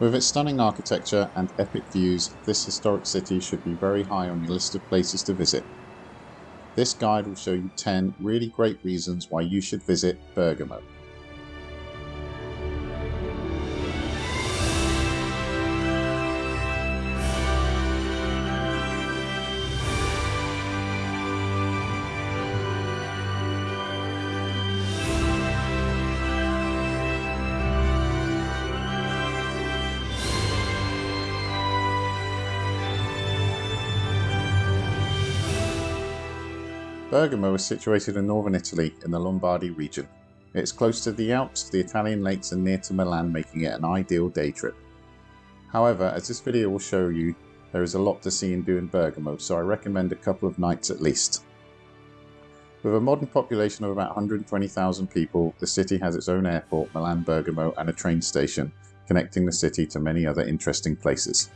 With its stunning architecture and epic views, this historic city should be very high on your list of places to visit. This guide will show you 10 really great reasons why you should visit Bergamo. Bergamo is situated in northern Italy in the Lombardy region. It's close to the Alps, the Italian lakes and near to Milan making it an ideal day trip. However, as this video will show you, there is a lot to see and do in Bergamo, so I recommend a couple of nights at least. With a modern population of about 120,000 people, the city has its own airport, Milan Bergamo, and a train station, connecting the city to many other interesting places.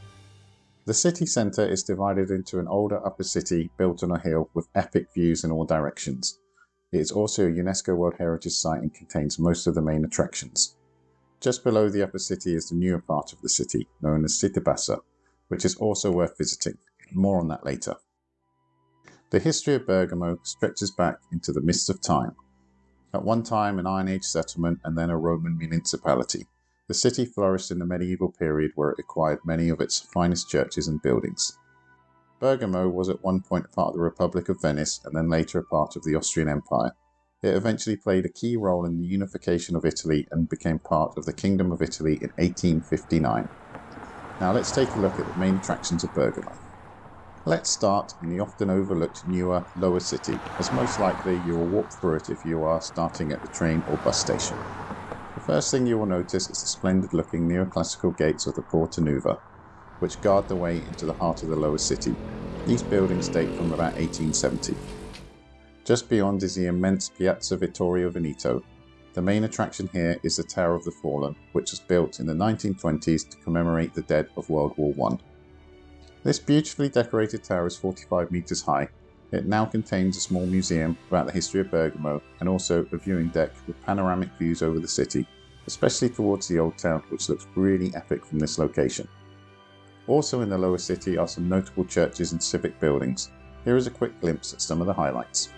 The city centre is divided into an older upper city built on a hill with epic views in all directions. It is also a UNESCO World Heritage Site and contains most of the main attractions. Just below the upper city is the newer part of the city, known as Città Bassa, which is also worth visiting. More on that later. The history of Bergamo stretches back into the mists of time. At one time an Iron Age settlement and then a Roman municipality. The city flourished in the medieval period where it acquired many of its finest churches and buildings. Bergamo was at one point part of the Republic of Venice and then later a part of the Austrian Empire. It eventually played a key role in the unification of Italy and became part of the Kingdom of Italy in 1859. Now let's take a look at the main attractions of Bergamo. Let's start in the often overlooked newer, lower city, as most likely you will walk through it if you are starting at the train or bus station. First thing you will notice is the splendid looking neoclassical gates of the Porta Nuova, which guard the way into the heart of the lower city. These buildings date from about 1870. Just beyond is the immense Piazza Vittorio Veneto. The main attraction here is the Tower of the Fallen, which was built in the 1920s to commemorate the dead of World War I. This beautifully decorated tower is 45 metres high it now contains a small museum about the history of Bergamo and also a viewing deck with panoramic views over the city, especially towards the old town which looks really epic from this location. Also in the lower city are some notable churches and civic buildings. Here is a quick glimpse at some of the highlights.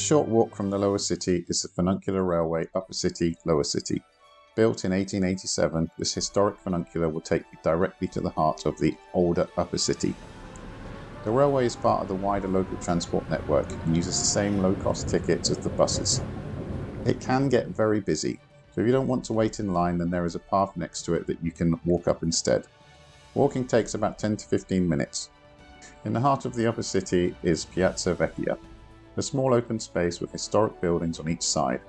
Short walk from the lower city is the Funicular Railway Upper City Lower City. Built in 1887, this historic funicular will take you directly to the heart of the older Upper City. The railway is part of the wider local transport network and uses the same low-cost tickets as the buses. It can get very busy, so if you don't want to wait in line then there is a path next to it that you can walk up instead. Walking takes about 10 to 15 minutes. In the heart of the upper city is Piazza Vecchia, a small open space with historic buildings on each side.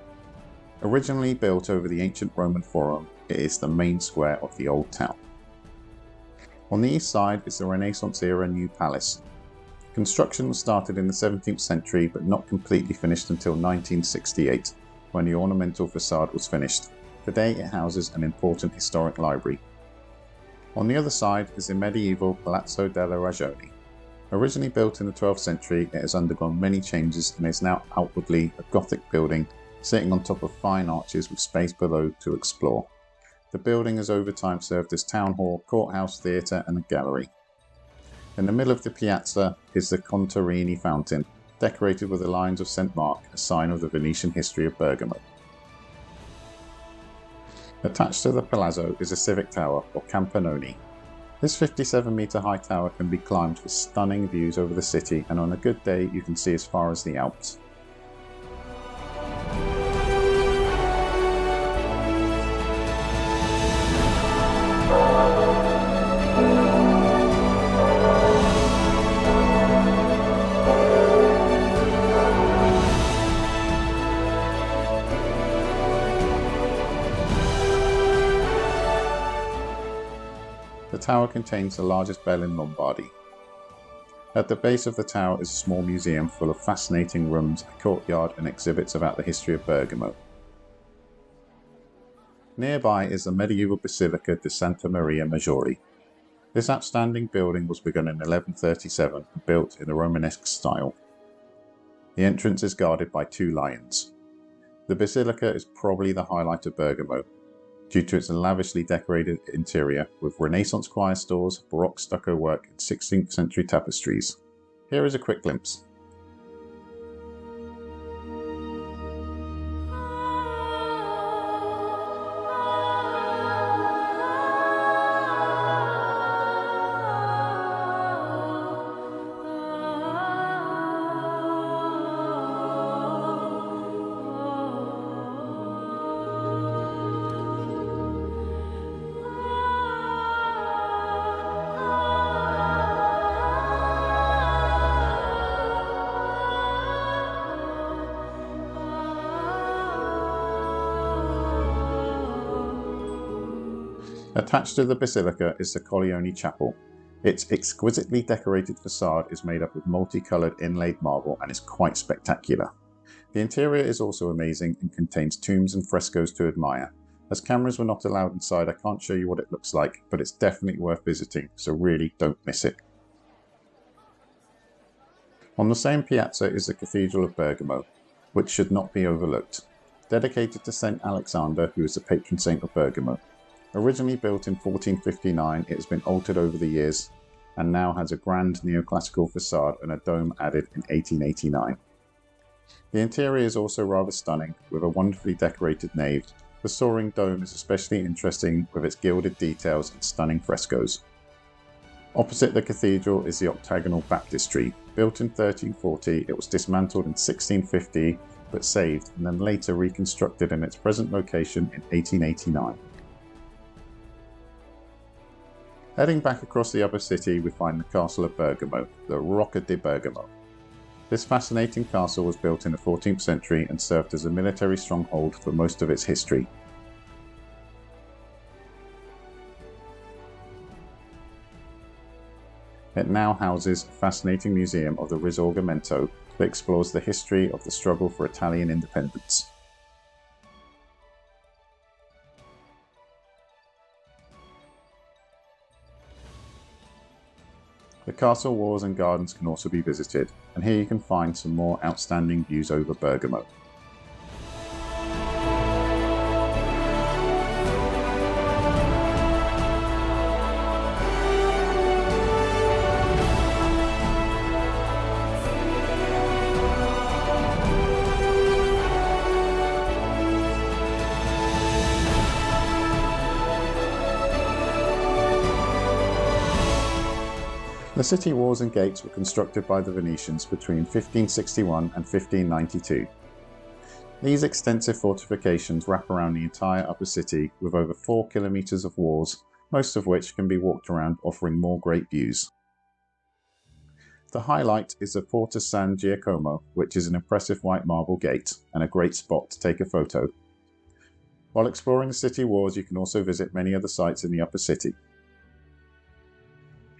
Originally built over the ancient Roman Forum, it is the main square of the old town. On the east side is the Renaissance era New Palace. Construction was started in the 17th century but not completely finished until 1968 when the ornamental facade was finished. Today it houses an important historic library. On the other side is the medieval Palazzo della Ragione, Originally built in the 12th century, it has undergone many changes and is now outwardly a Gothic building sitting on top of fine arches with space below to explore. The building has over time served as town hall, courthouse, theatre and a gallery. In the middle of the piazza is the Contarini fountain, decorated with the Lions of St Mark, a sign of the Venetian history of Bergamo. Attached to the palazzo is a civic tower, or Campanone, this 57 metre high tower can be climbed for stunning views over the city and on a good day you can see as far as the Alps. Tower contains the largest bell in Lombardy. At the base of the tower is a small museum full of fascinating rooms, a courtyard and exhibits about the history of Bergamo. Nearby is the medieval Basilica di Santa Maria Maggiore. This outstanding building was begun in 1137 and built in a Romanesque style. The entrance is guarded by two lions. The basilica is probably the highlight of Bergamo, due to its lavishly decorated interior with Renaissance choir stalls, Baroque stucco work and 16th century tapestries. Here is a quick glimpse. Attached to the basilica is the Colleoni Chapel. Its exquisitely decorated facade is made up of multicoloured inlaid marble and is quite spectacular. The interior is also amazing and contains tombs and frescoes to admire. As cameras were not allowed inside I can't show you what it looks like, but it's definitely worth visiting, so really don't miss it. On the same piazza is the Cathedral of Bergamo, which should not be overlooked. Dedicated to St Alexander, who is the patron saint of Bergamo. Originally built in 1459, it has been altered over the years and now has a grand neoclassical facade and a dome added in 1889. The interior is also rather stunning, with a wonderfully decorated nave. The soaring dome is especially interesting with its gilded details and stunning frescoes. Opposite the cathedral is the octagonal baptistry. Built in 1340, it was dismantled in 1650 but saved and then later reconstructed in its present location in 1889. Heading back across the upper city, we find the castle of Bergamo, the Rocca di Bergamo. This fascinating castle was built in the 14th century and served as a military stronghold for most of its history. It now houses a fascinating museum of the Risorgimento that explores the history of the struggle for Italian independence. The castle walls and gardens can also be visited, and here you can find some more outstanding views over Bergamo. The city walls and gates were constructed by the Venetians between 1561 and 1592. These extensive fortifications wrap around the entire upper city with over 4 kilometres of walls, most of which can be walked around offering more great views. The highlight is the Porta San Giacomo, which is an impressive white marble gate and a great spot to take a photo. While exploring the city walls you can also visit many other sites in the upper city.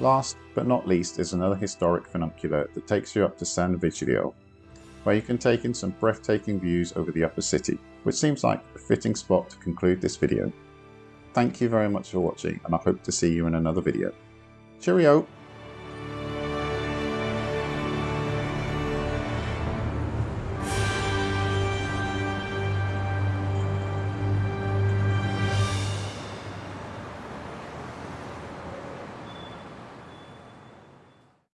Last but not least is another historic funicular that takes you up to San Vigilio, where you can take in some breathtaking views over the upper city, which seems like a fitting spot to conclude this video. Thank you very much for watching and I hope to see you in another video. Cheerio!